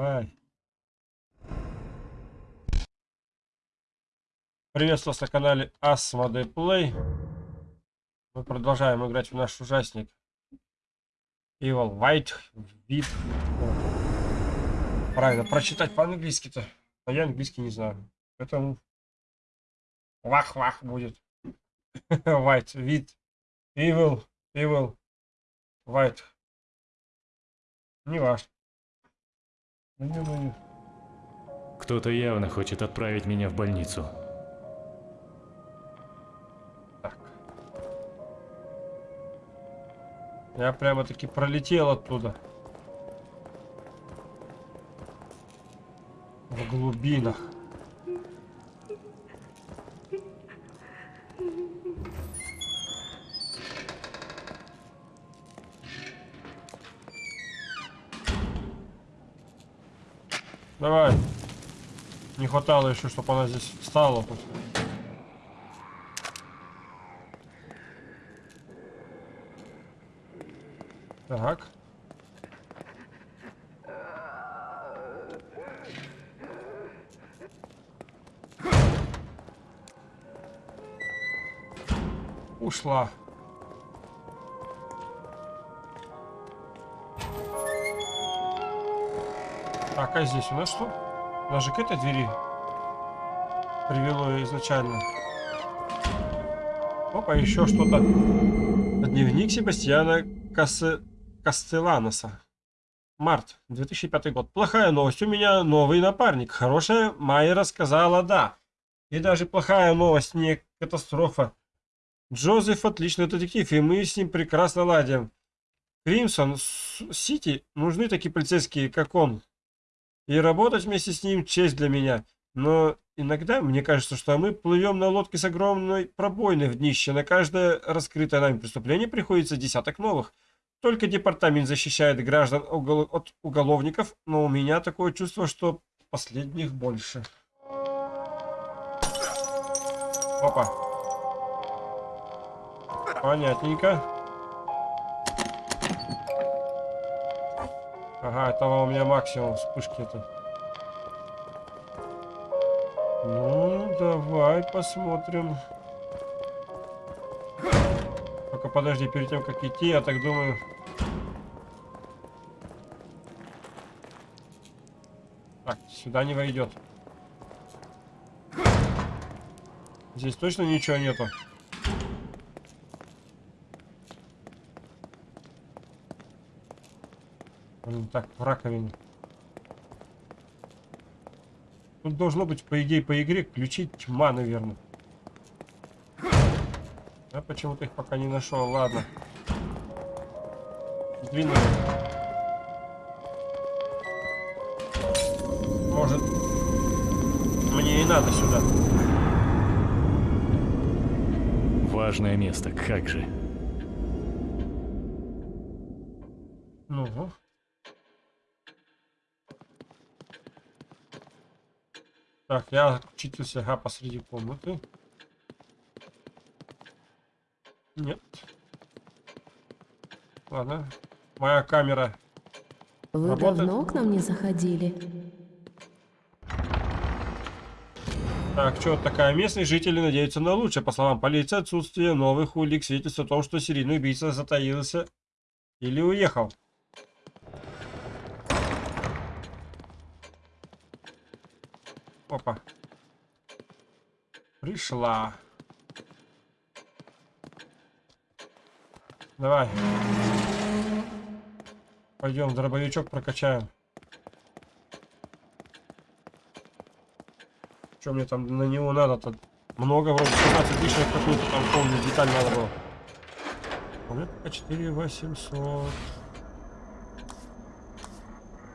Давай. Приветствую вас на канале Asmodee Play. Мы продолжаем играть в наш ужасник. Evil White вид. Правильно, прочитать по-английски-то. А я английский не знаю. Поэтому вах-вах будет. White вид. Evil. Evil. White. Не важно. Кто-то явно хочет отправить меня в больницу. Я прямо-таки пролетел оттуда. В глубинах. Давай. Не хватало еще, чтобы она здесь встала. Тут. Так. Ушла. Так, а здесь у нас что? Нас же к этой двери привело изначально. Опа, еще что-то. Дневник Себастьяна Кассе... Кастеланоса. Март, 2005 год. Плохая новость. У меня новый напарник. Хорошая Майя рассказала «да». И даже плохая новость, не катастрофа. Джозеф отличный детектив, и мы с ним прекрасно ладим. Кримсон, Сити, нужны такие полицейские, как он. И работать вместе с ним честь для меня. Но иногда мне кажется, что мы плывем на лодке с огромной пробойной в днище. На каждое раскрытое нами преступление приходится десяток новых. Только департамент защищает граждан от уголовников, но у меня такое чувство, что последних больше. Опа. Понятненько. Ага, этого у меня максимум вспышки это. Ну, давай посмотрим. Только подожди, перед тем, как идти, я так думаю... Так, сюда не войдет. Здесь точно ничего нету. Блин, так, в раковине. Тут должно быть, по идее, по игре ключи тьма, наверное. Я почему-то их пока не нашел. Ладно. Двинули. Может, мне и надо сюда. Важное место, как же. Так, я отключился ага, посреди комнаты. Нет. Ладно. Моя камера. Вы работает? давно к нам не заходили? Так, что такая? Местные жители надеются на лучшее. По словам полиции, отсутствие новых улик свидетельствует о том, что серийный убийца затаился или уехал. Опа. Пришла. Давай. Пойдем, дробовичок прокачаем. Что мне там на него надо-то? Много вроде 15 тысяч какую-то там помню деталь надо было. Помню, по 4 800.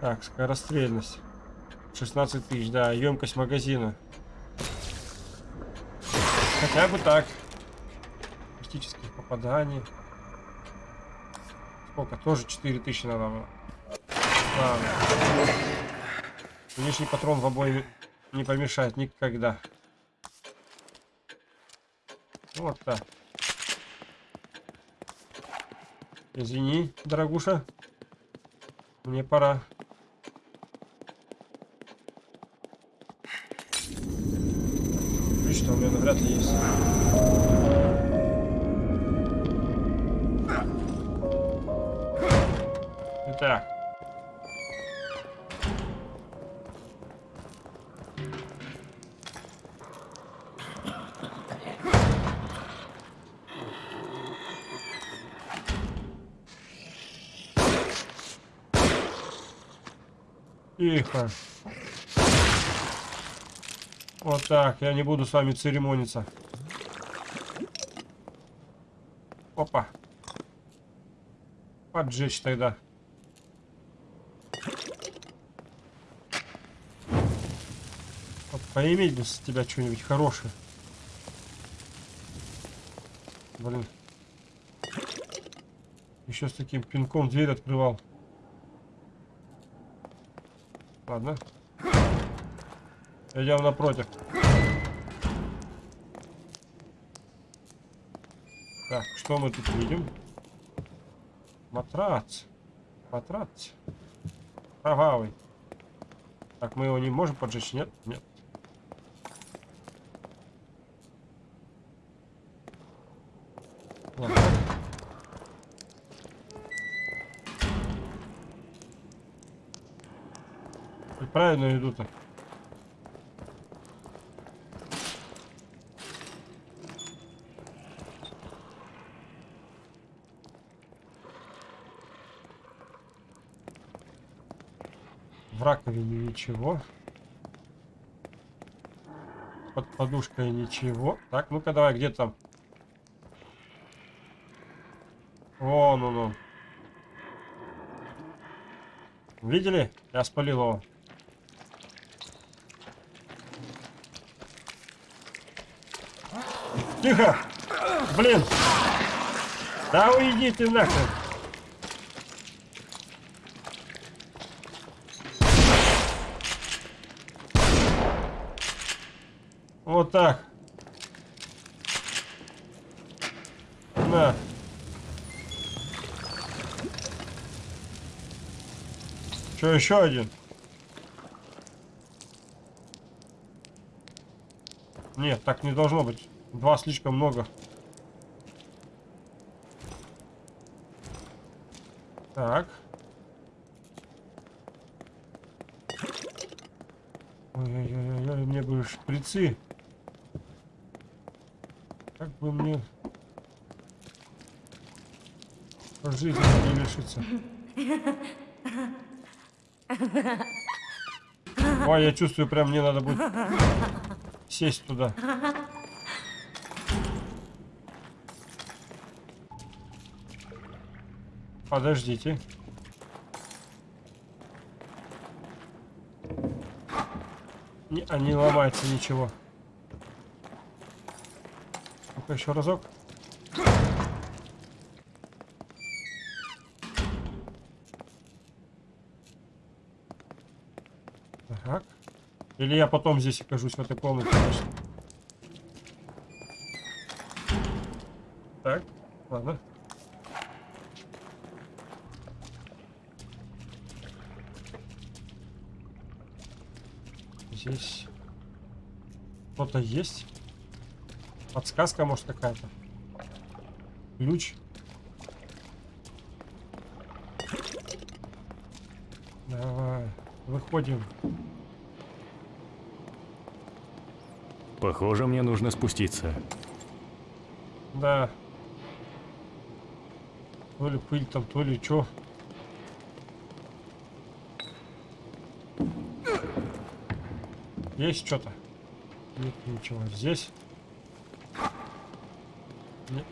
Так, скорострельность. 16 тысяч, да, емкость магазина. Хотя бы так. Практических попаданий. Сколько? Тоже 4000 надо было. Патрон в обои не помешает никогда. Вот так. Извини, дорогуша. Мне пора. что у меня навряд ли есть. Итак. Тихо. Так, я не буду с вами церемониться. Опа. Поджечь тогда. Вот поиметь бы с тебя что-нибудь хорошее. Блин. Еще с таким пинком дверь открывал. Ладно. Идем напротив. Так, что мы тут видим? Матрац. Матрац. Кровавый. Так, мы его не можем поджечь? Нет? Нет. Правильно иду-то. В раковине ничего. Под подушкой ничего. Так, ну-ка давай, где там? Вон он он. Видели? Я спалил его. Тихо! Блин! Да уйди ты нахрен! Вот так. На. Что, еще один? Нет, так не должно быть. Два слишком много. Так. Ой-ой-ой, мне бы шприцы. Бы мне жизнь не лишиться. Ой, я чувствую, прям мне надо будет сесть туда. Подождите. Не, а не ломается ничего. Ну-ка еще разок. Так. Или я потом здесь окажусь в этой комнате. Так, ладно. Здесь кто-то есть. Подсказка, может, какая-то. Ключ. Давай, выходим. Похоже, мне нужно спуститься. Да. То ли пыль там, то ли что. Есть что-то? Нет, ничего. Здесь? Нет.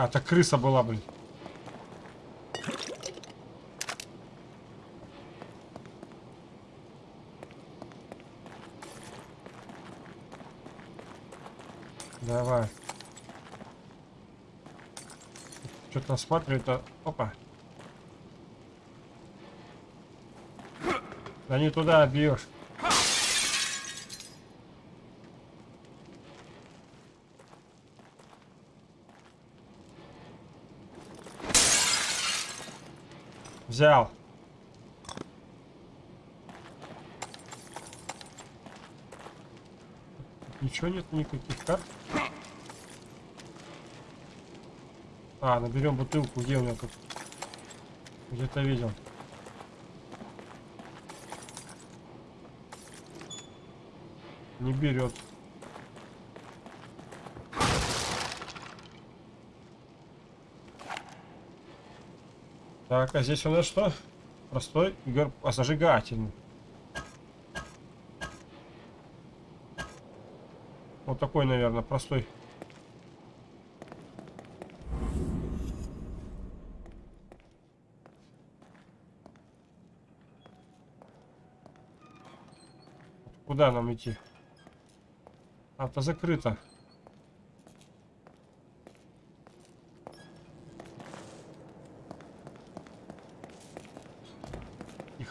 А, это крыса была, блин. Давай. Что-то осматривает, а... Опа. Да не туда бьешь. взял. Ничего нет, никаких карт. А, наберем бутылку, где у меня тут? Где-то видел. Не берет. Так, а здесь у нас что? Простой герб, а зажигательный. Вот такой, наверное, простой. Куда нам идти? А, то закрыто.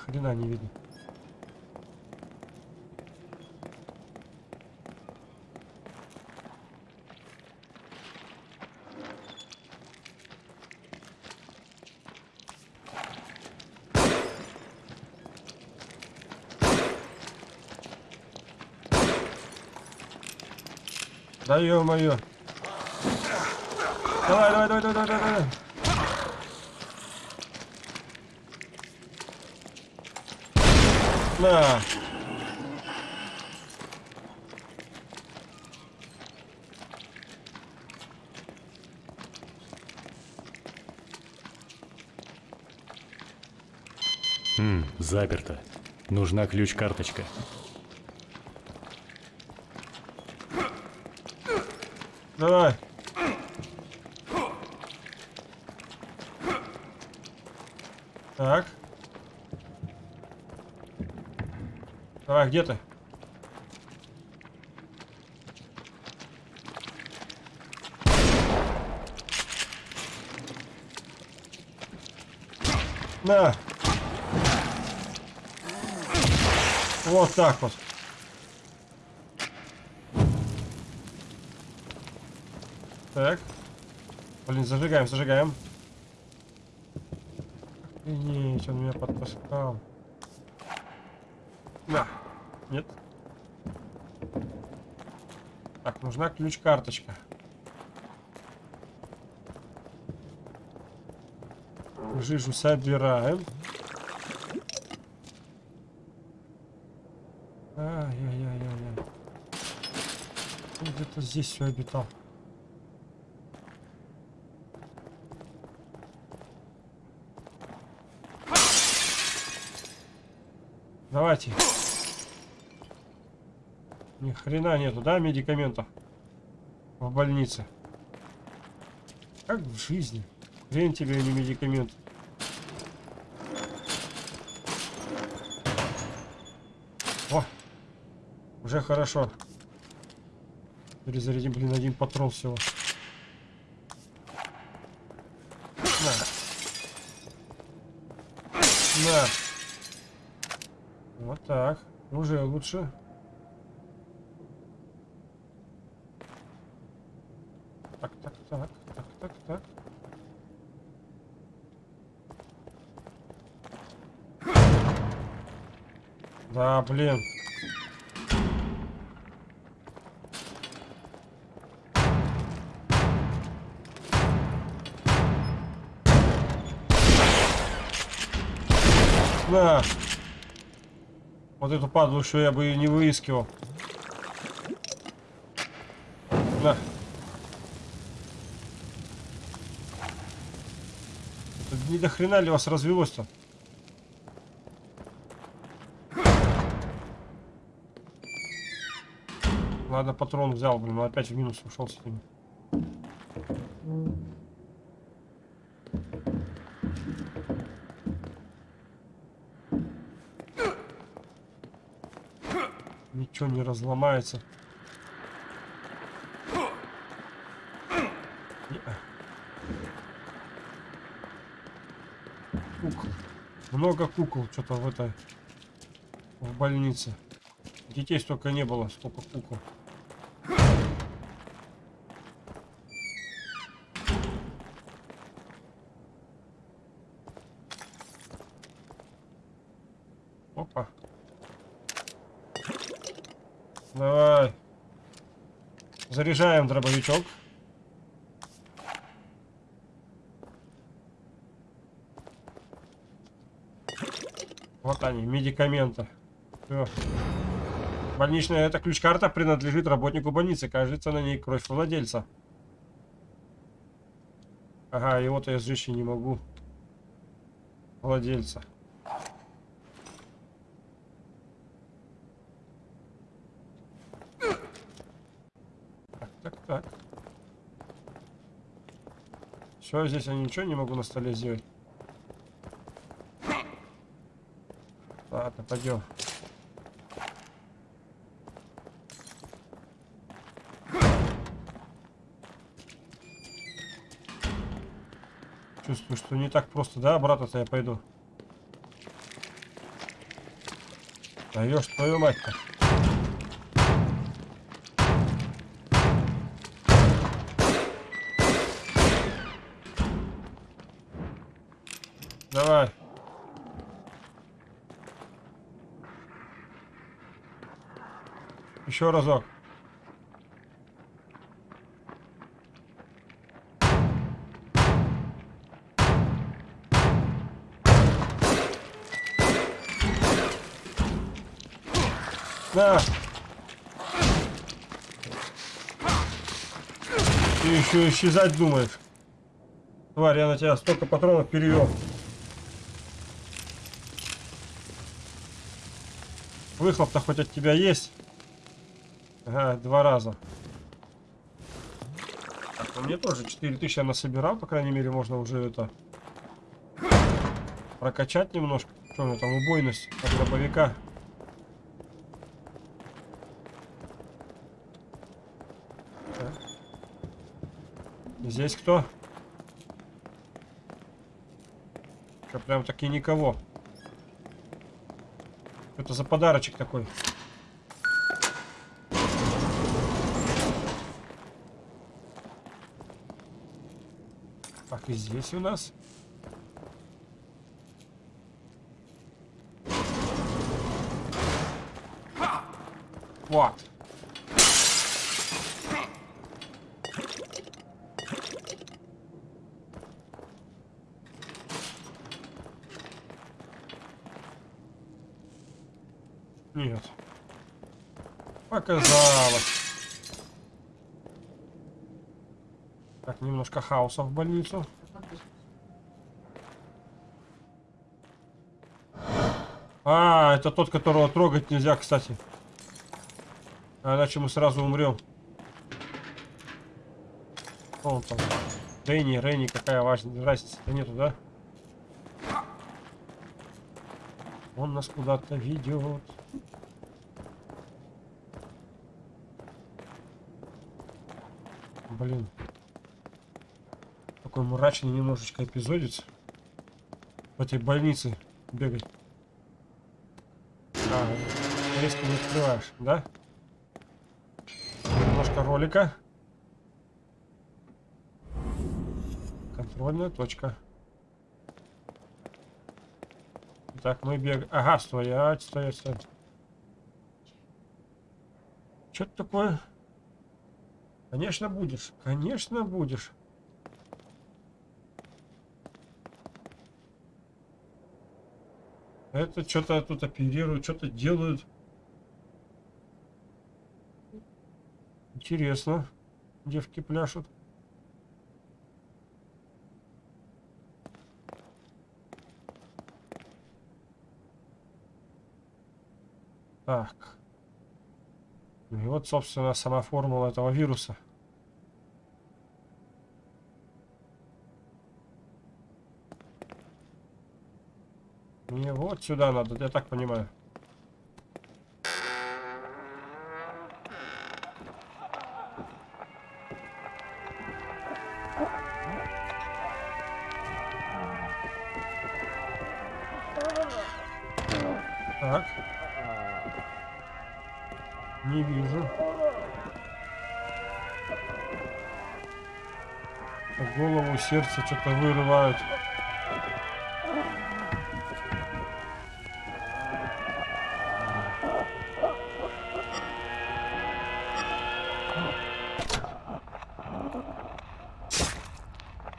Ни хрена не видно. Да ё-моё. Давай, давай, давай, давай, давай, давай. На. Хм, заперто. Нужна ключ-карточка. Давай. Так. Давай, где ты? На. Вот так вот. Так. Блин, зажигаем, зажигаем. Охренеть, он меня подпускал. На. Нет. Так, нужна ключ-карточка. Жижу собираем. Ай-яй-яй-яй-яй. Он Где-то здесь все обитал. Давайте. Ни хрена нету, да, медикаментов? В больнице. Как в жизни. Хрен тебе, а не медикамент. О! Уже хорошо. Перезарядим, блин, один патрон всего. На. На. Вот так. Уже лучше. Так, так, так, так, так, так. Да, блин. На. Вот эту падлу еще я бы и не выискивал. Это не до хрена ли вас развелось-то? Ладно, патрон взял, блин, но опять в минус ушел с ними. Ничего не разломается. Не-а. Кукол. Много кукол что-то в этой в больнице. Детей столько не было, сколько кукол. Опа. Давай. Заряжаем дробовичок. Вот они, медикаменты. Всё. Больничная эта ключ-карта принадлежит работнику больницы. Кажется, на ней кровь владельца. Ага, его-то я сжечь не могу. Владельца. Так, так, так. Все, здесь я ничего не могу на столе сделать. Ладно, пойдем. Чувствую, что не так просто, да, обратно-то я пойду. Даешь твою мать-то. Давай. Еще разок. На. Ты еще исчезать думаешь. Тварь, я на тебя столько патронов перевел. Выхлоп-то хоть от тебя есть? Ага, два раза. Так, ну мне тоже 4000 я насобирал, по крайней мере, можно уже это прокачать немножко. Что у меня там, убойность от дробовика. Так. Здесь кто? Что, прям таки никого. Это за подарочек такой? Здесь у нас. Вот. Нет. Показалось. Так, немножко хаоса в больницу. А, это тот, которого трогать нельзя, кстати. А иначе мы сразу умрем. Кто он там? Дэнни, Ренни, какая важная разница-то нету, да? Он нас куда-то ведет. Блин. Такой мрачный немножечко эпизодец. В этой больнице бегать. Резко не открываешь, да? Немножко ролика. Контрольная точка. Так, мы бегаем. Ага, стоять, стоять, стоять. Что это такое? Конечно будешь. Конечно будешь. Это что-то тут оперируют, что-то делают. Интересно. Девки пляшут. Так. Ну и вот, собственно, сама формула этого вируса. Мне вот сюда надо, я так понимаю. сердце что-то вырывают.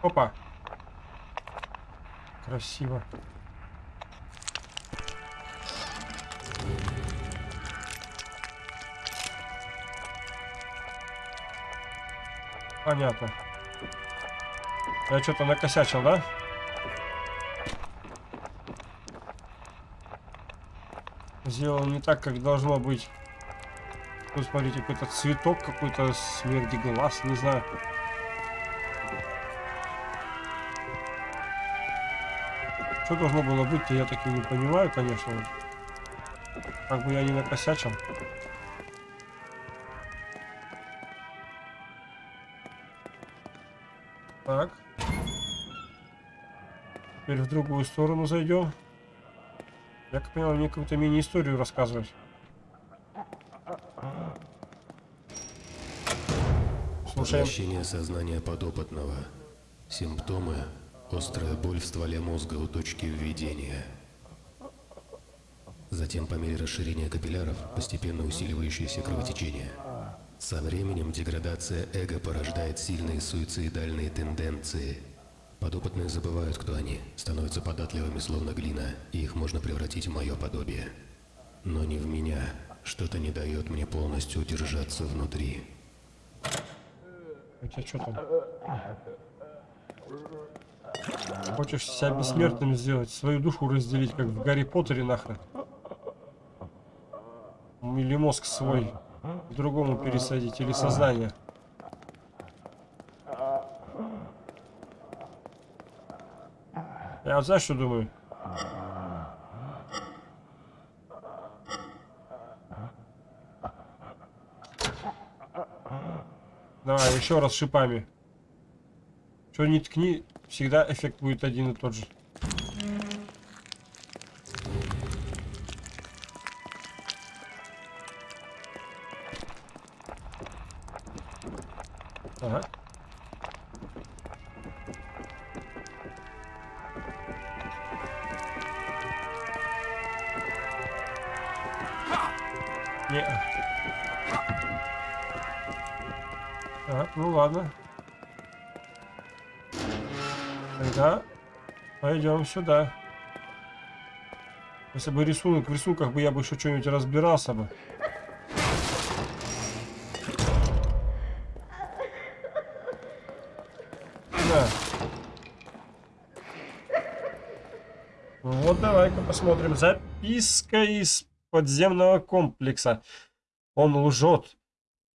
Опа. Красиво. Понятно. Я что-то накосячил, да? Сделал не так, как должно быть. Тут, смотрите, какой-то цветок, какой-то смерди глаз, не знаю. Что должно было быть-то, я так и не понимаю, конечно. Как бы я не накосячил. Так. Теперь в другую сторону зайдем. Я как понял, мне какую-то мини-историю рассказывать. Слушаем. Сознания подопытного. Симптомы – острая боль в стволе мозга у точки введения. Затем, по мере расширения капилляров, постепенно усиливающееся кровотечение. Со временем деградация эго порождает сильные суицидальные тенденции. Подопытные забывают, кто они, становятся податливыми, словно глина, и их можно превратить в мое подобие. Но не в меня. Что-то не дает мне полностью удержаться внутри. У тебя что там? Хочешь себя бессмертным сделать, свою душу разделить, как в Гарри Поттере нахрен? Или мозг свой другому пересадить, или сознание? Я вот знаешь, что думаю? Давай, еще раз шипами. Что не ткни, всегда эффект будет один и тот же. Сюда. Если бы рисунок в рисунках бы я бы еще что-нибудь разбирался бы. Да. Вот давай-ка посмотрим. Записка из подземного комплекса. Он лжет.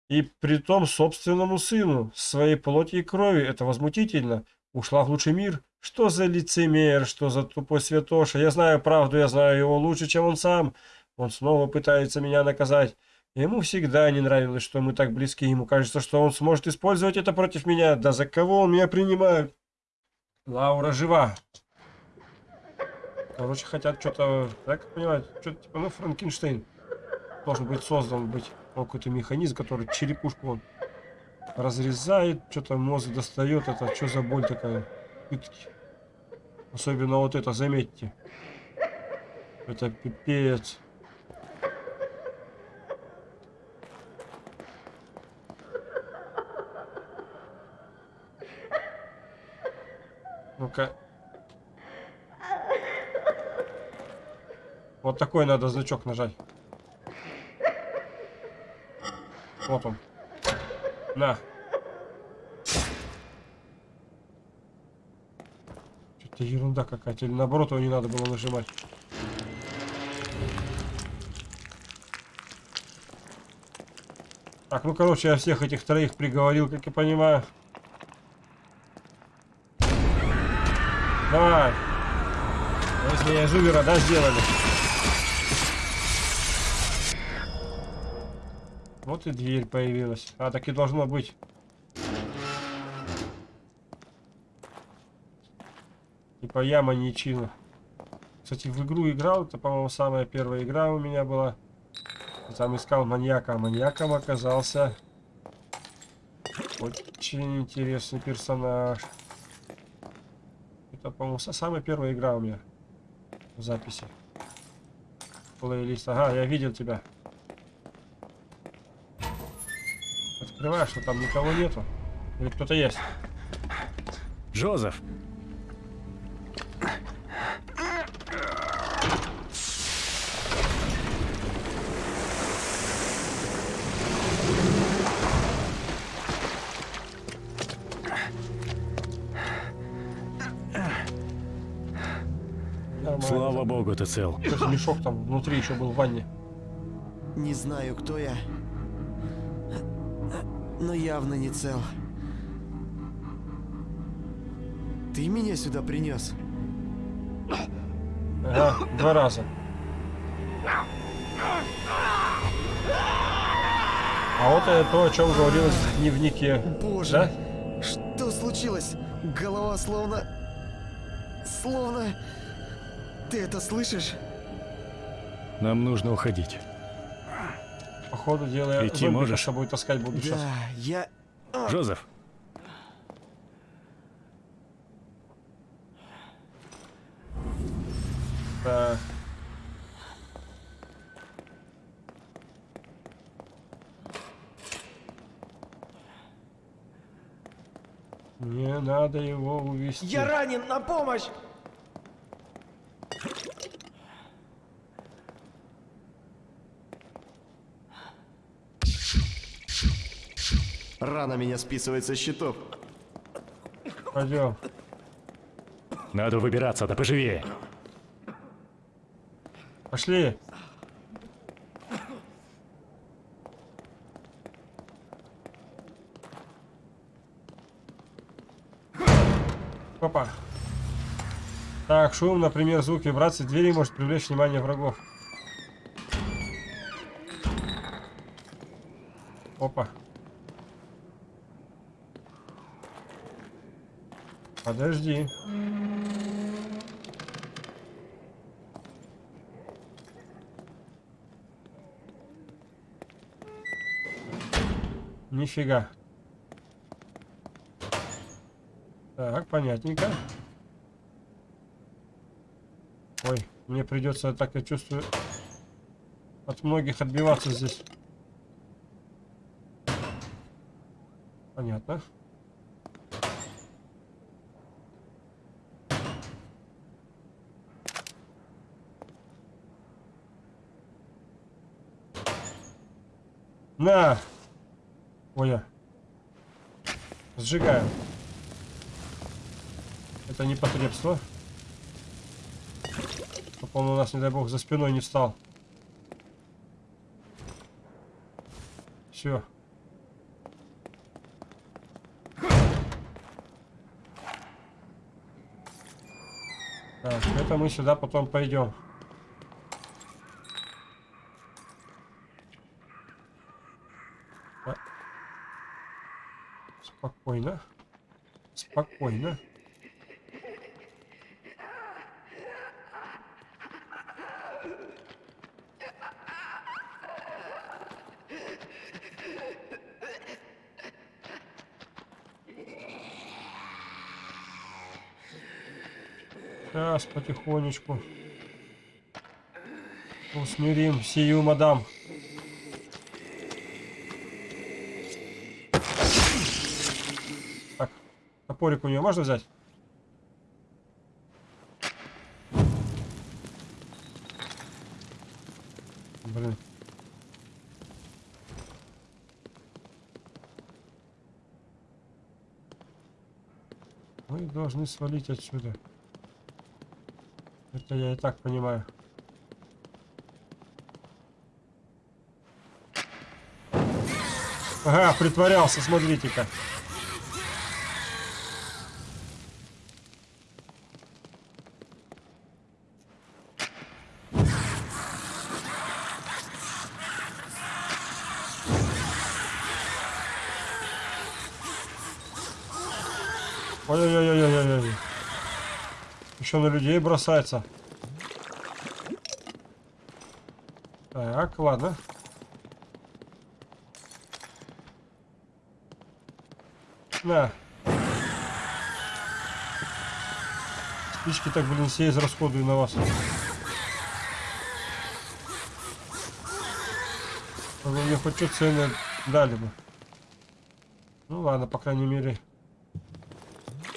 И при том собственному сыну, своей плоти и крови. Это возмутительно. Ушла в лучший мир. Что за лицемер, что за тупой святоша. Я знаю правду, я знаю его лучше, чем он сам. Он снова пытается меня наказать. Ему всегда не нравилось, что мы так близки. Ему кажется, что он сможет использовать это против меня. Да за кого он меня принимает? Лаура жива. Короче, хотят что-то, так понимаю, что-то типа, ну, Франкенштейн должен быть создан быть. Какой-то механизм, который черепушку он разрезает, что-то мозг достает. Это что за боль такая? Пытки. Особенно вот это, заметьте. Это пипец. Ну-ка. Вот такой надо значок нажать. Вот он. На. Что-то ерунда какая-то. Или наоборот его не надо было нажимать. Так, ну короче, я всех этих троих приговорил, как я понимаю. Давай. Если я жувера, да, сделали. Вот и дверь появилась. А, так и должно быть. Типа яма не. Кстати, в игру играл. Это, по-моему, самая первая игра у меня была. Там искал маньяка. А маньяком оказался очень интересный персонаж. Это, по-моему, самая первая игра у меня в записи. Плейлист. Ага, я видел тебя. Открываешь, что там никого нету. Или кто-то есть. Джозеф! Ты цел. Слушай, мешок там внутри еще был в ванне. Не знаю, кто я, но явно не цел. Ты меня сюда принес? Ага, два раза. А вот это то, о чем говорилось в дневнике. Боже, Да? что случилось? Голова словно... Словно... Ты это слышишь? Нам нужно уходить. Походу дела я Идти можешь? с собой таскать буду сейчас. Да, я... Джозеф! Так. Мне надо его увести. Я ранен, на помощь! Рана меня списывает со счетов. Пойдем. Надо выбираться, да поживее. Пошли. Опа. Так, шум, например, звук вибрации двери может привлечь внимание врагов. Опа. Подожди. Нифига. Так, понятненько. Ой, мне придется, так я чувствую, от многих отбиваться здесь. Понятно. На! Ой, а. Сжигаем. Это непотребство. Чтоб он у нас, не дай бог, за спиной не встал. Все. Так, это мы сюда потом пойдем. Спокойно. Спокойно. Сейчас, потихонечку. Усмирим сию мадам. Так, топорик у нее можно взять? Блин. Мы должны свалить отсюда. Это я и так понимаю. Ага, притворялся, смотрите-ка. Еще на людей бросается. Так, ладно. На. Спички так, блин, все израсходую на вас. Вы мне хоть что цены дали бы. Ну ладно, по крайней мере.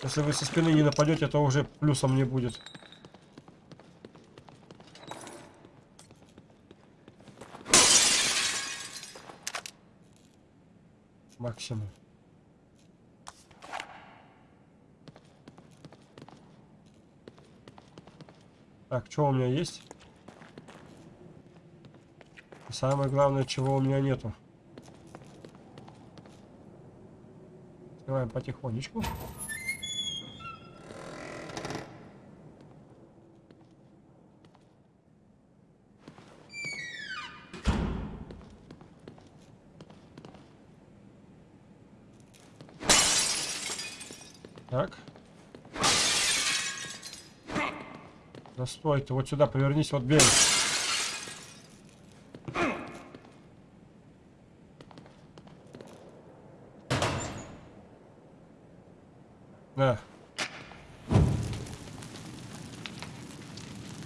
Если вы со спины не нападете, то уже плюсом не будет. Максимум. Так, что у меня есть? И Самое главное, чего у меня нету. Открываем потихонечку. Стой ты, вот сюда повернись, вот бей. Да.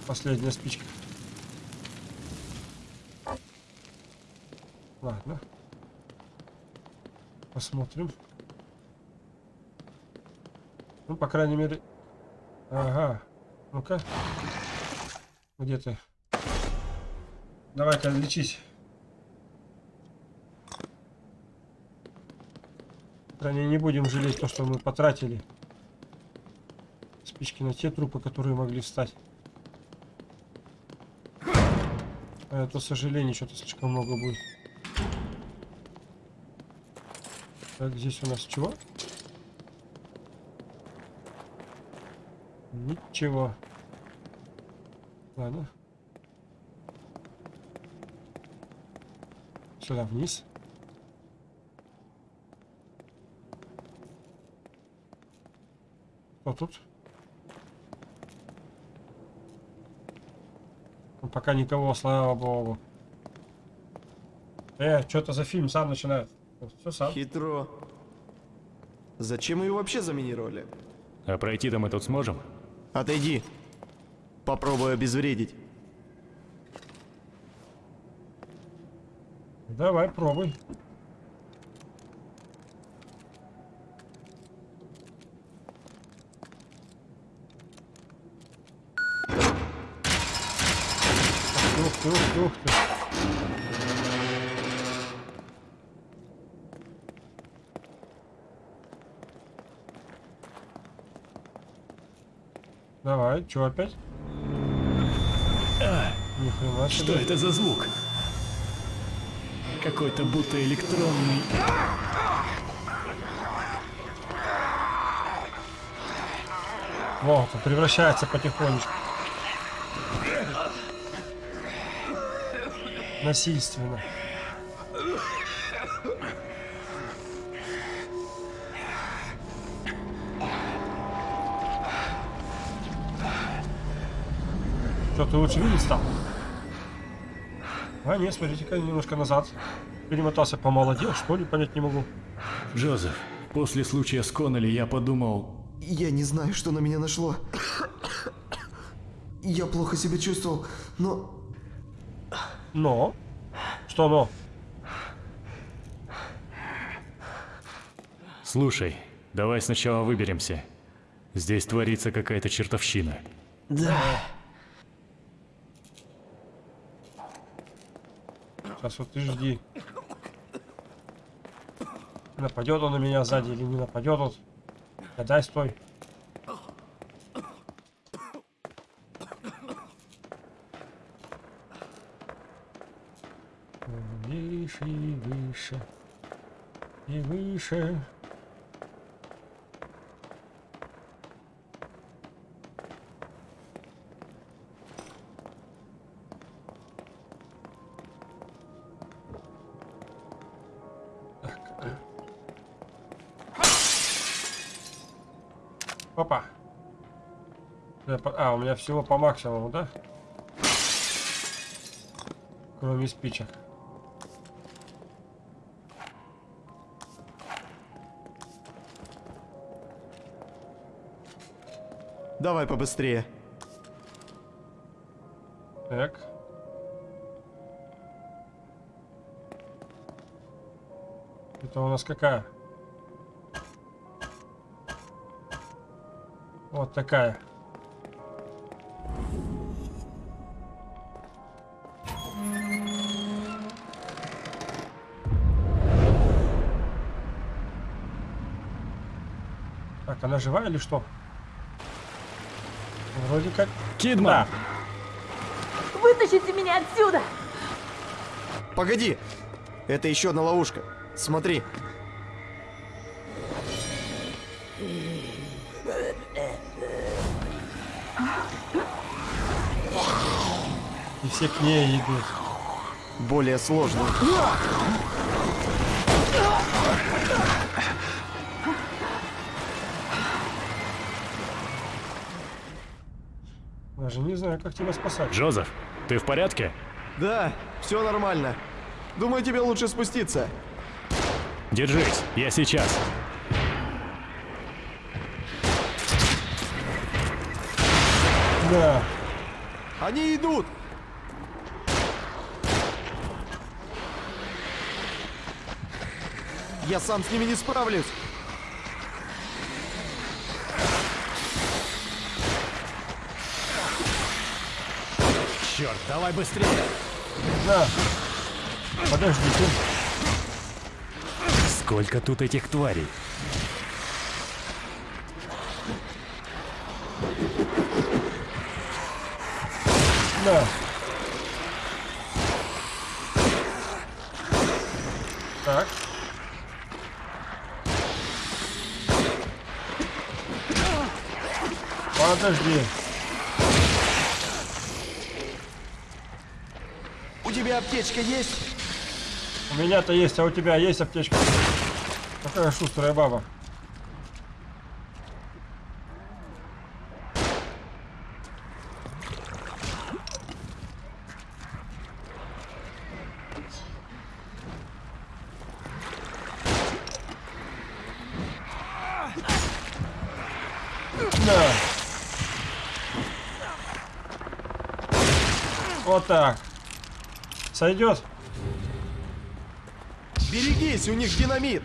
Последняя спичка. Ладно. Посмотрим. Ну, по крайней мере... Ага. Ну-ка. Где ты? Давай-ка лечись. Мере, не будем жалеть то, что мы потратили. Спички на те трупы, которые могли встать. А это, к сожалению, что-то слишком много будет. Так, здесь у нас чего? Ничего. Ладно. Сюда вниз. Кто тут? Ну, пока никого, слава богу. Э, что-то за фильм сам начинает. Все сам. Хитро. Зачем ее вообще заминировали? А пройти-то мы тут сможем? Отойди. Попробую обезвредить. Давай, пробуй. Ух ты, ух ты, ух ты. Давай, что опять? Ни хрена Что это за звук? Какой-то будто электронный... Вот, превращается потихонечку. Насильственно. Что, ты лучше видеть стал? А, нет, смотрите-ка, немножко назад. Перемотался, помолодел, что ли, понять не могу. Джозеф, после случая с Коннелли я подумал... Я не знаю, что на меня нашло. Я плохо себя чувствовал, но... Но? Что но? Слушай, давай сначала выберемся. Здесь творится какая-то чертовщина. Да. Сейчас вот ты жди. Нападет он на меня сзади или не нападет он. Гадай, стой. Выше и выше. И выше. Меня всего по максимуму, да? Кроме спичек. Давай побыстрее. Так. Это у нас какая? Вот такая. Она жива или что? Вроде как... Кидман! Да. Вытащите меня отсюда! Погоди! Это еще одна ловушка. Смотри. И все к ней идут. Более сложная. Даже не знаю, как тебя спасать. Джозеф, ты в порядке? Да, все нормально. Думаю, тебе лучше спуститься. Держись, я сейчас. Да. Они идут! Я сам с ними не справлюсь. Давай быстрее! Да. Подожди, ты. Сколько тут этих тварей? Да. Так. Подожди. У тебя аптечка есть? У меня-то есть, а у тебя есть аптечка? Какая шустрая баба. Да. Вот так. Сойдет? Берегись, у них динамит.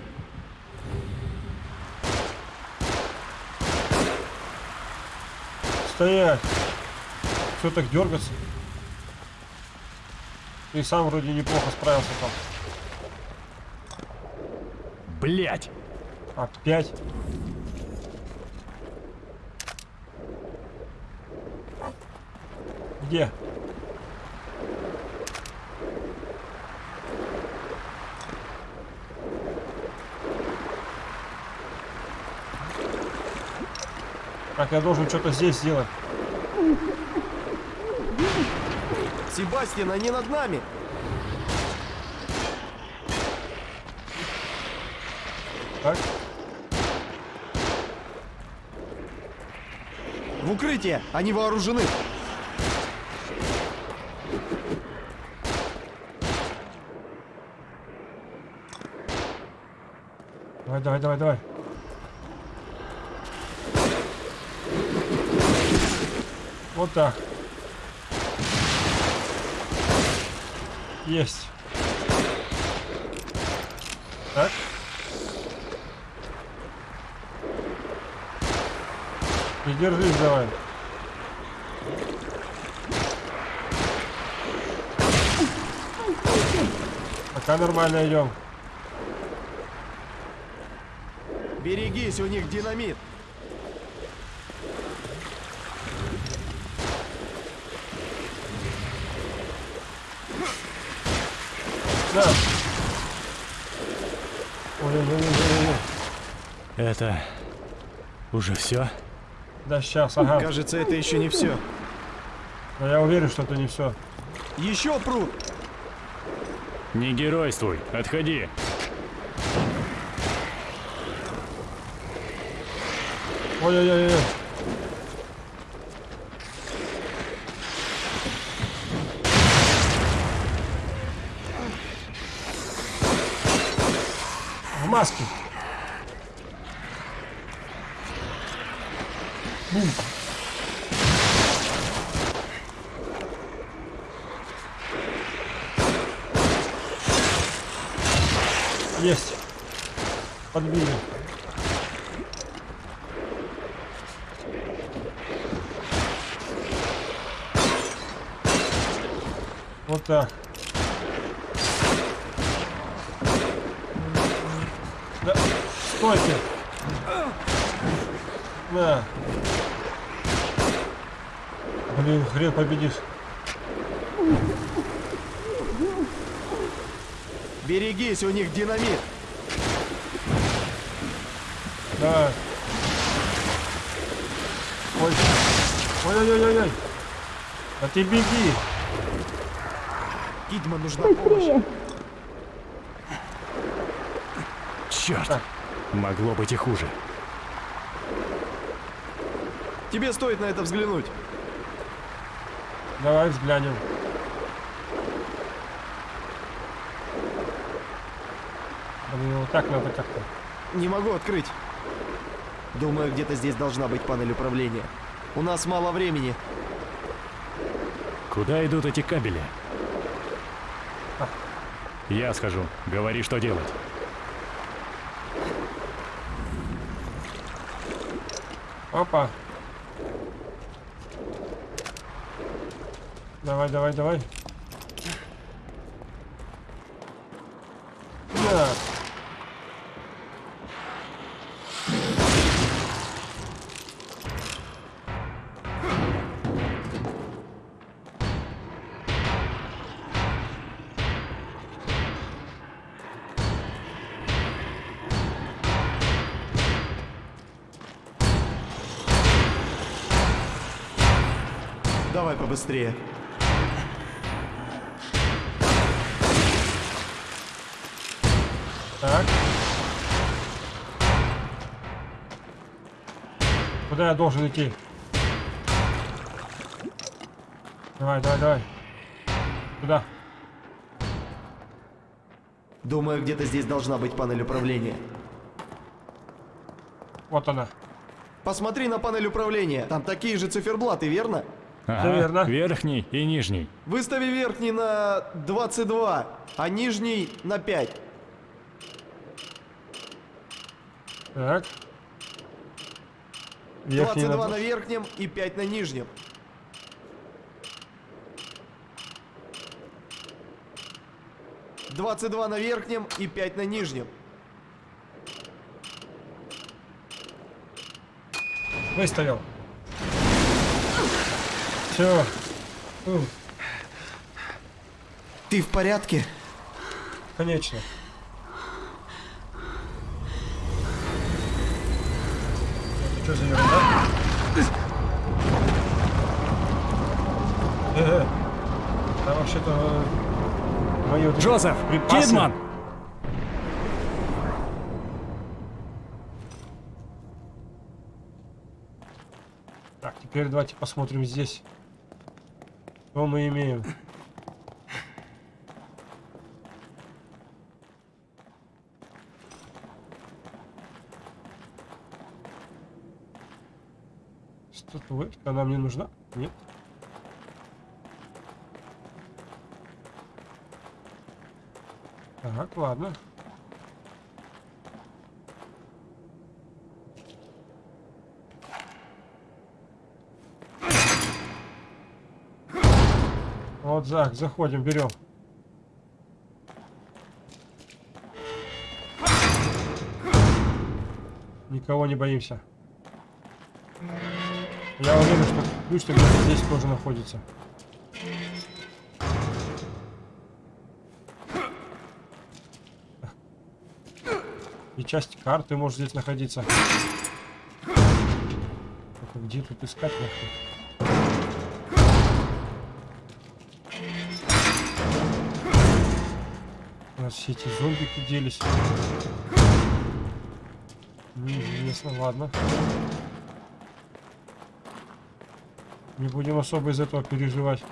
Стоять! Все так дергаться? Ты сам вроде неплохо справился там. Блять! Опять? Где? Так, я должен что-то здесь сделать. Себастьян, они над нами. Так? В укрытие, они вооружены. Давай, давай, давай, давай. Вот так. Есть. Так. И держись давай. Пока нормально идем. Берегись, у них динамит. Да. Это... уже все? Да сейчас, ага. Кажется, это еще не все. Но я уверен, что это не все. Еще пруд. Не геройствуй, отходи. Ой-ой-ой-ой. Бум. Есть. Подбили. Вот так. Да. Стойте. Да. Блин, хрен победишь. Берегись, у них динамит. Давай. Ой. Ой-ой-ой-ой. А ты беги. Кидман нужна помощь. Черт! Так. Могло быть и хуже. Тебе стоит на это взглянуть. Давай взглянем. Блин, вот так надо как-то. Не могу открыть. Думаю, где-то здесь должна быть панель управления. У нас мало времени. Куда идут эти кабели? Я схожу. Говори, что делать. Опа. Давай, давай, давай. Да. Давай побыстрее. Куда я должен идти? Давай, давай, давай. Куда? Думаю, где-то здесь должна быть панель управления. Вот она. Посмотри на панель управления. Там такие же циферблаты, верно? Ага, верно. Верхний и нижний. Выстави верхний на 22, а нижний на 5. Так. Верхний 22 надо- на верхнем и 5 на нижнем. Двадцать два на верхнем и пять на нижнем. Выставил. Все. Ты в порядке? Конечно. Ерунда? Э, Там вообще-то эти Джозеф! Кидман! Так, теперь давайте посмотрим здесь. Что мы имеем? Статуэтка нам не нужна? Нет. Так, ладно. Вот, Зак, заходим, берем. Никого не боимся. Я уверен, что ключ где-то здесь тоже находится. И часть карты может здесь находиться. Только где тут искать нахуй? У нас все эти зомбики делись. Неизвестно, ладно. Не будем особо из этого переживать.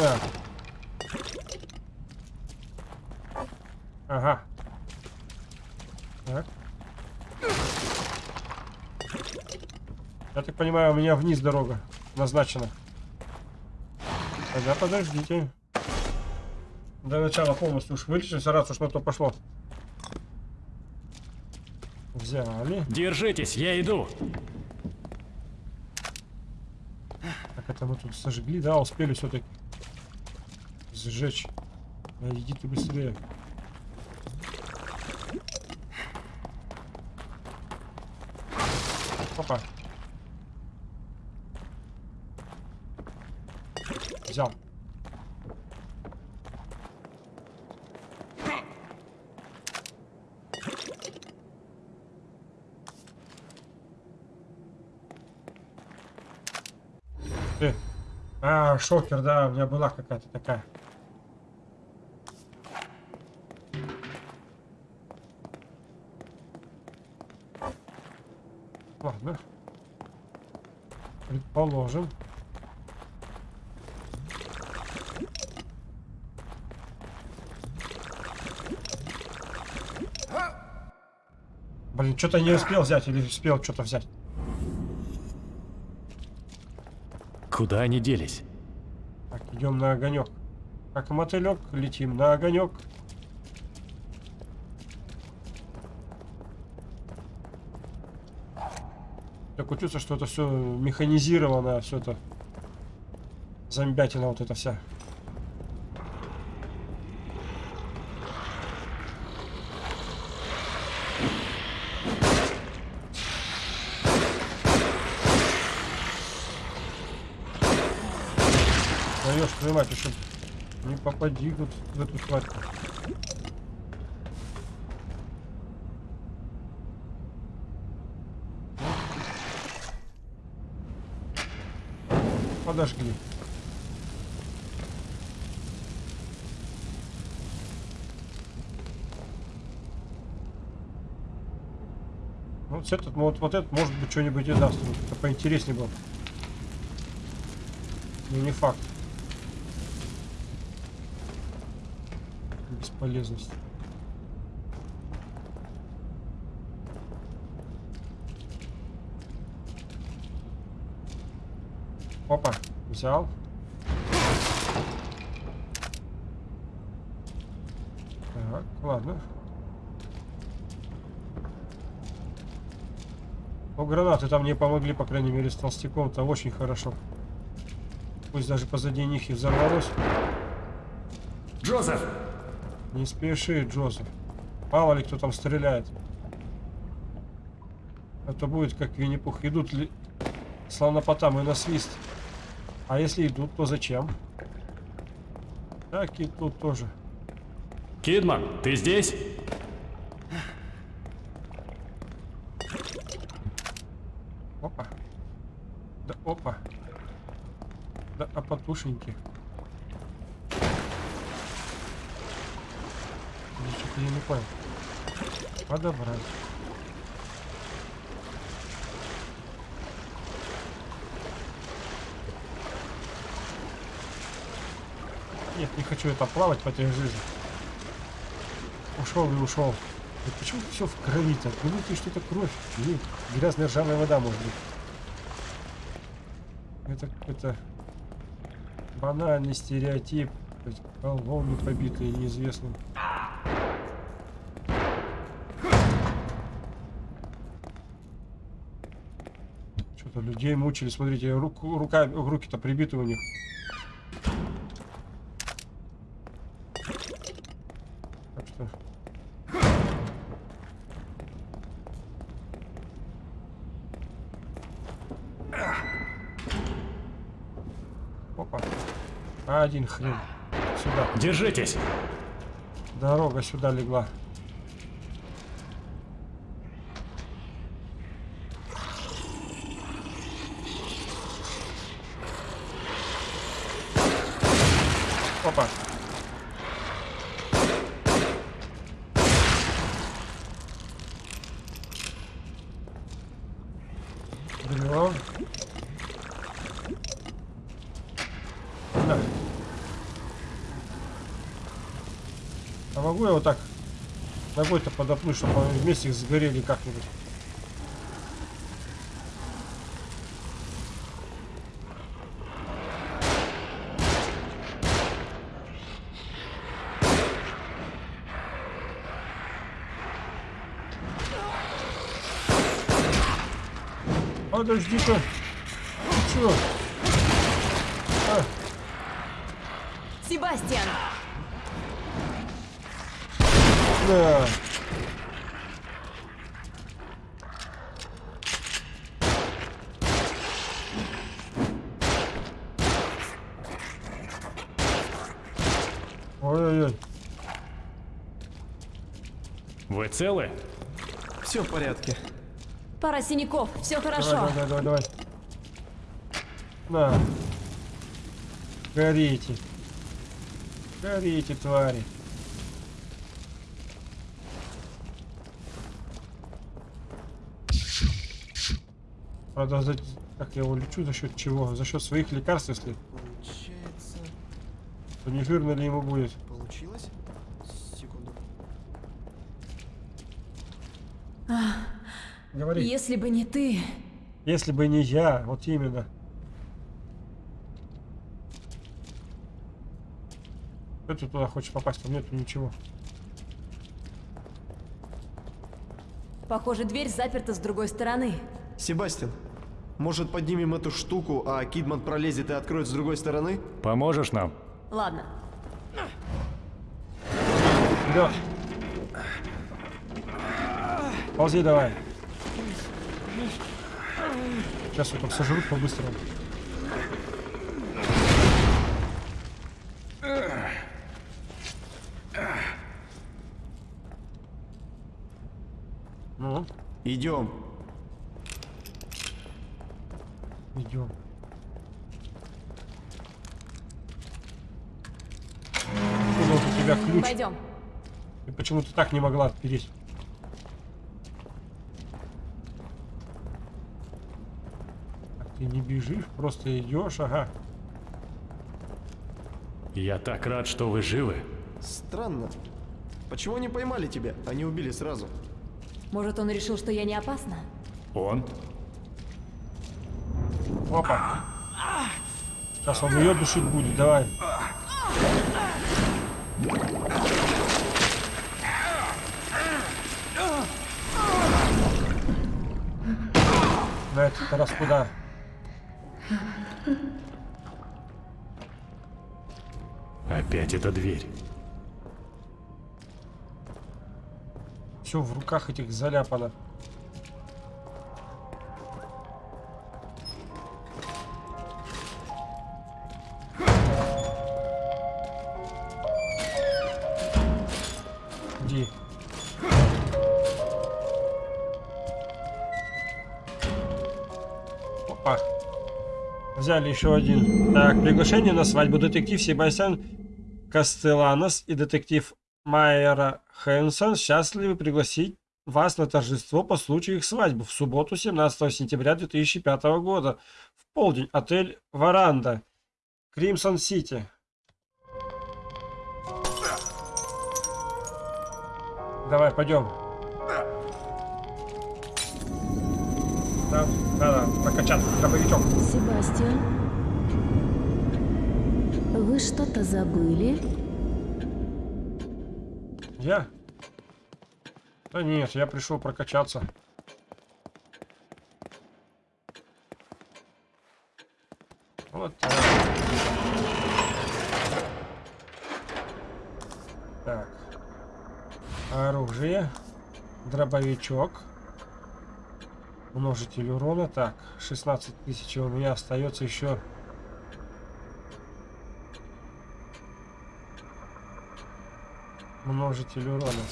Да. Ага. Я так понимаю, у меня вниз дорога назначена. Тогда подождите. До начала полностью уж вылечимся, раз уж на то пошло. Взяли. Держитесь, я иду. Так, это мы тут сожгли, да, успели все-таки сжечь. А, иди ты быстрее. Опа. Взял. Ты. А, шокер, да, у меня была какая-то такая. Ладно. Предположим. Блин, что-то не успел взять или успел что-то взять. Куда они делись? Так, идем на огонек. Как мотылек, летим на огонек. Такое чувство, что это все механизировано, все это зомбятина вот это вся. Даешь твою мать, еще не попади тут в эту тварь. Подожгли. Ну, Вот этот, вот, вот этот, может быть, что-нибудь и даст. Вот Это поинтереснее было. Но не факт. Бесполезность. Опа, взял. Так, ладно. Ну, гранаты там мне помогли, по крайней мере, с толстяком-то очень хорошо. Пусть даже позади них и взорвалось. Джозеф! Не спеши, Джозеф. Мало ли кто там стреляет. Это будет как Винни-Пух. Идут ли слонопотамы на свист. А если идут, то зачем? Так и тут тоже. Кидман, ты здесь? Опа. Да опа. Да а потушеньки. Что-то я не понял. Подобрать. Нет, не хочу это плавать по этой жизни. Ушел и ушел. Да почему все в крови-то? Думаете, что это кровь? Нет, грязная ржавая вода может быть. Это какой-то банальный стереотип. Колонны побитые неизвестным. Что-то людей мучили. Смотрите, рука, руки-то прибиты у них. Так что... Опа. Один хрен. Сюда. Держитесь! Дорога сюда легла. подоплыть, чтобы они вместе их сгорели как-нибудь. Подожди-ка. Вы целы? Все в порядке. Пара синяков, все хорошо. Давай, давай, давай, давай. На. Горите. Горите, твари. Правда, за... как я его лечу, за счет чего? За счет своих лекарств, если Получается... то не жирно ли ему будет? Говори. Если бы не ты, Если бы не я, вот именно. Что ты туда хочешь попасть? Там нету ничего. похоже, дверь заперта с другой стороны. Себастьян, может поднимем эту штуку, а Кидман пролезет и откроет с другой стороны? Поможешь нам? Ладно, Вперед! Ползи давай. Сейчас я там сожрут по-быстрому. Ну, Идем. идем. Откуда вот у тебя ключ? пойдем. И почему ты так не могла отпереть? Так ты не бежишь, просто идешь, ага. Я так рад, что вы живы. Странно. Почему не поймали тебя, а не убили сразу? Может, он решил, что я не опасна? Он? Опа. Сейчас он ее душить будет, давай. На этот раз куда? Опять эта дверь. Все в руках этих заляпано. Взяли еще один. Так, приглашение на свадьбу. Детектив Себастьян Кастеланос и детектив Майера Хэнсон счастливы пригласить вас на торжество по случаю их свадьбы в субботу 17 сентября 2005 года в полдень. Отель Варанда, Кримсон Сити. Давай, пойдем. Да, да, да, прокачать дробовичок. Себастьян, вы что-то забыли? Я? Да нет, я пришел прокачаться. Вот так. Так. Оружие. Дробовичок. Множитель урона. Так, 16 тысяч. У меня остается еще... Множитель урона.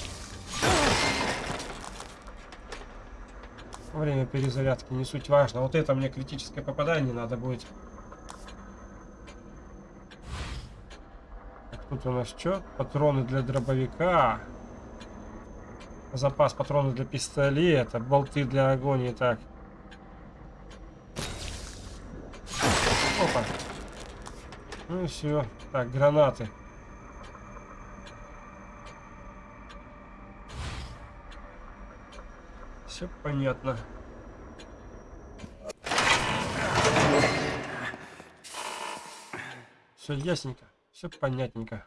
Время перезарядки не суть важно. Вот это мне критическое попадание надо будет. Так, тут у нас что? Патроны для дробовика. Запас патронов для пистолета. Болты для агонии. Так. Опа. Ну и все. Так, гранаты. Все понятно. Все ясненько, все понятненько.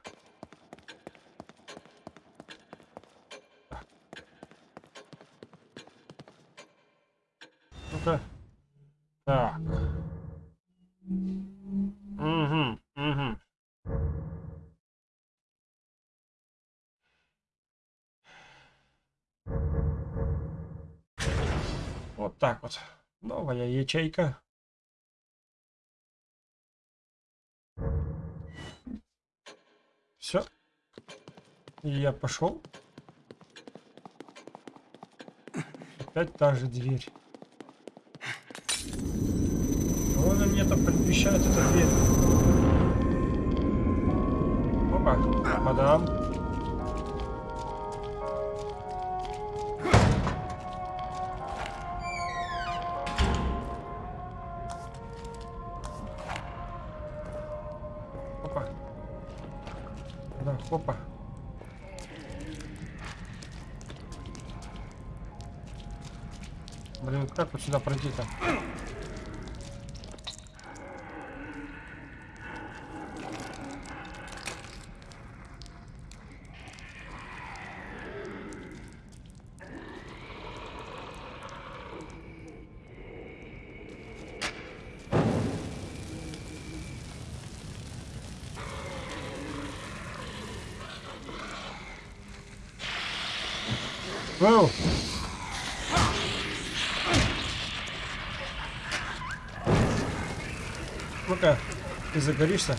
Так вот. Новая ячейка. Все. Я пошел. Опять та же дверь. Она мне там предвещает, эта дверь? Опа, мадам. Сюда пройти-то? Воу! Ну-ка, ты загоришься?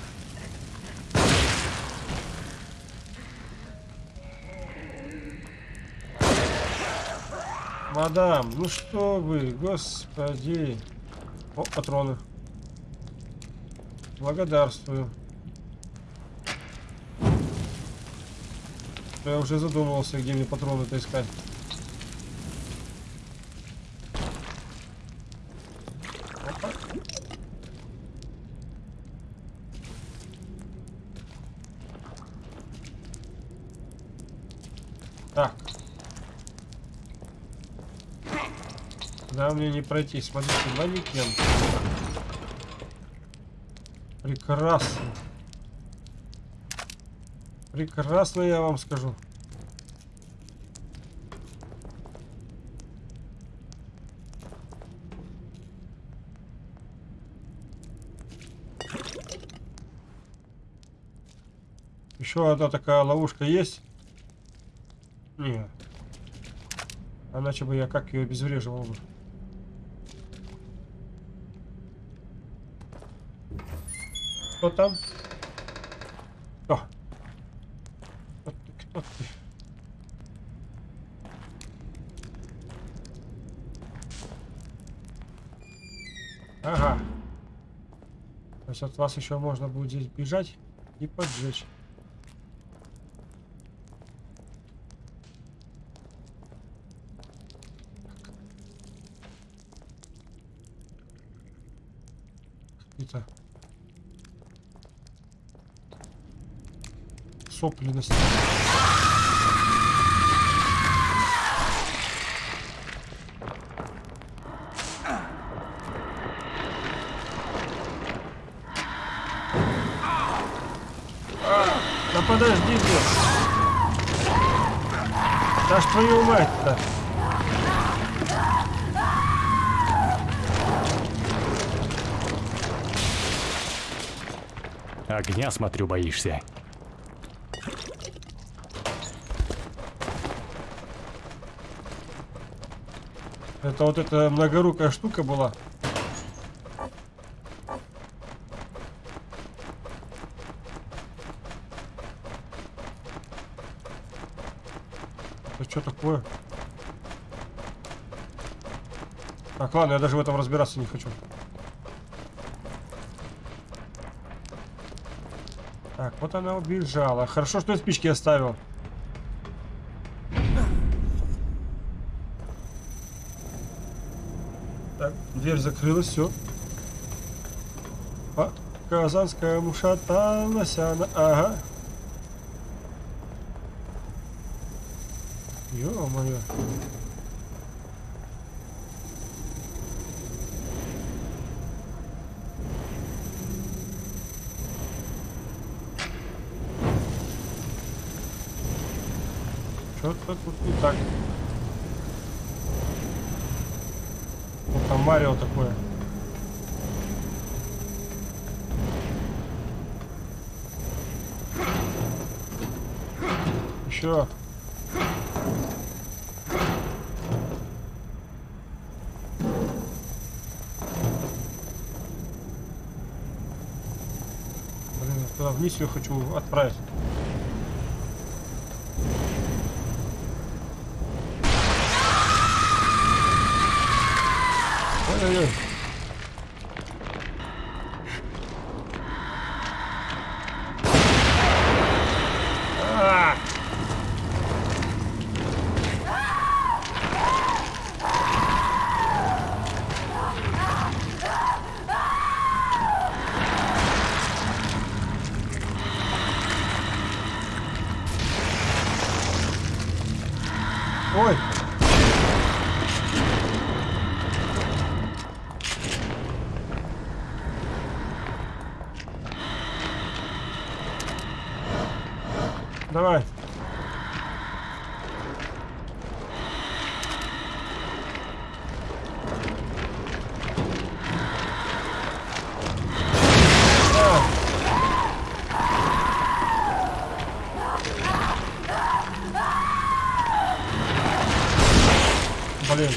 Мадам, ну что вы, господи. О, патроны. Благодарствую. Я уже задумывался, где мне патроны-то искать. Опа. Так. Да, мне не пройти. Смотрите, манекен. Прекрасно. Прекрасно, я вам скажу. Еще одна такая ловушка есть? Нет. Иначе бы я как ее обезвреживал бы. Кто там? Кто? Кто ты? Кто ты? Ага. То есть от вас еще можно будет здесь бежать и поджечь. Стене. Да подожди ты. Да ж твою мать-то. Огня, смотрю, боишься. Это вот эта многорукая штука была. Это что такое? Так, ладно, я даже в этом разбираться не хочу. Так, вот она убежала. Хорошо, что я спички оставил. Так, дверь закрылась, все. А, казанская мушаталась она. Ага. Ё-моё. Что-то тут не так. Марио такое. Еще. Блин, туда вниз ее хочу отправить. Ой! Давай. Да. Блин.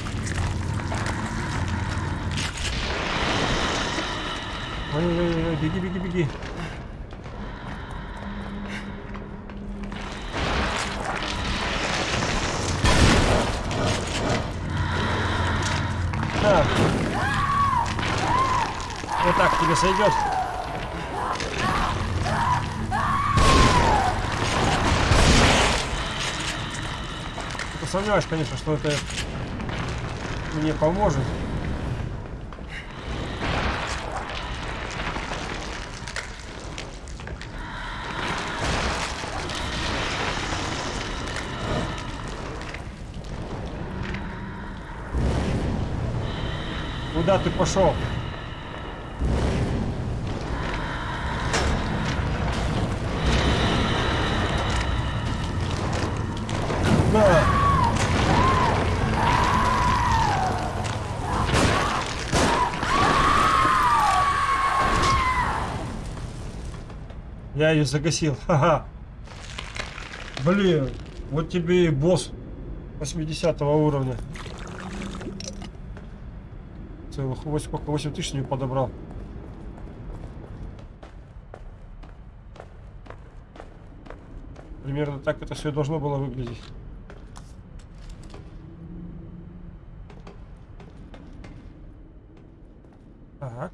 Ой-ой-ой, беги, беги, беги. Так. Вот так тебе сойдет. Ты сомневаюсь, конечно, что это мне поможет. Куда ты пошел? Я ее загасил. Ха-ха. Блин, вот тебе и босс 80 уровня. Целых 8, сколько? 8 тысяч не подобрал. Примерно так это все должно было выглядеть. Так.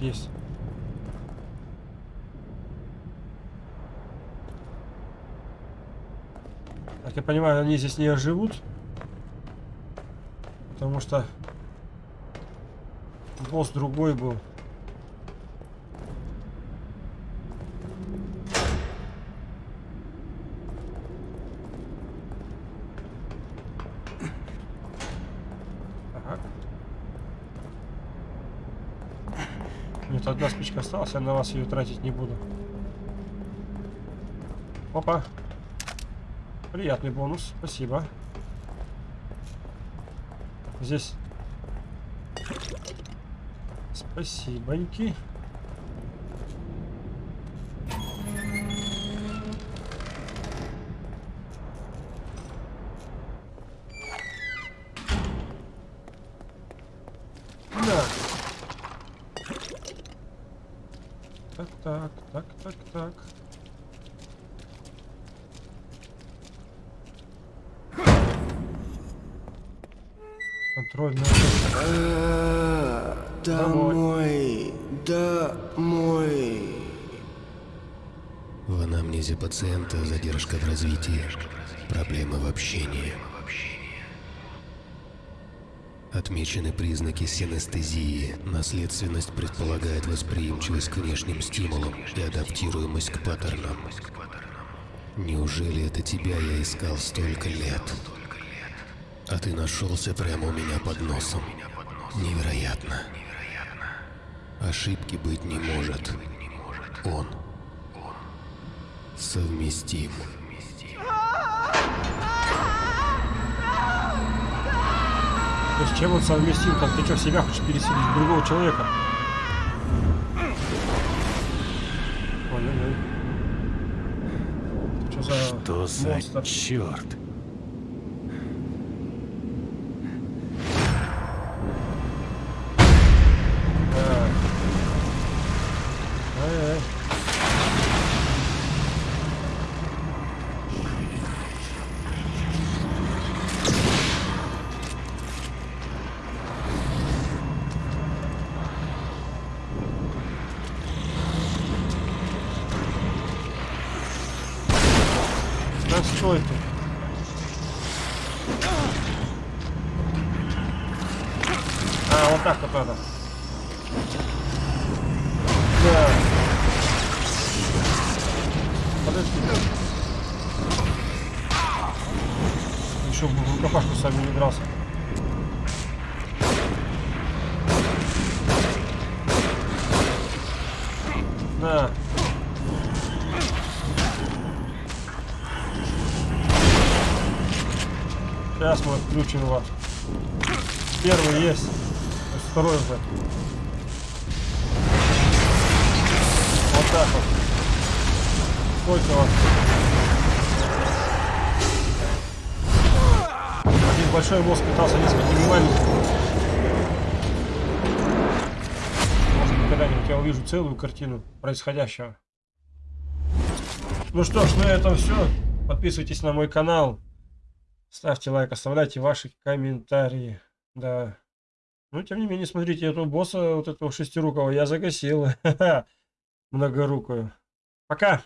Есть? Как я понимаю, они здесь не живут. Потому что босс другой был. Так. Спичка осталась, я на вас ее тратить не буду. Опа. Приятный бонус, спасибо. Здесь. Спасибоньки. Контрольная. Домой, домой. В анамнезе пациента задержка в развитии, проблемы в общении. Отмечены признаки синестезии. Наследственность предполагает восприимчивость к внешним стимулам и адаптируемость к паттернам. Неужели это тебя я искал столько лет? А ты нашелся прямо у меня под носом. Невероятно. Ошибки быть не может. Он совместим. То есть чем он совместим? Как ты что, себя хочешь переселить в другого человека? Ой-ой-ой. Что за Что за монстр? черт? Отключим вас. Первый есть. То есть Второй уже. Вот так вот. Сколько вас? Один большой мозг пытался несколькими маленькими. Может когда-нибудь я увижу целую картину происходящего. Ну что ж, на этом все. Подписывайтесь на мой канал. Ставьте лайк, оставляйте ваши комментарии. Да. Ну, тем не менее, смотрите, этого босса, вот этого шестирукого, я загасил. Многорукую. Пока!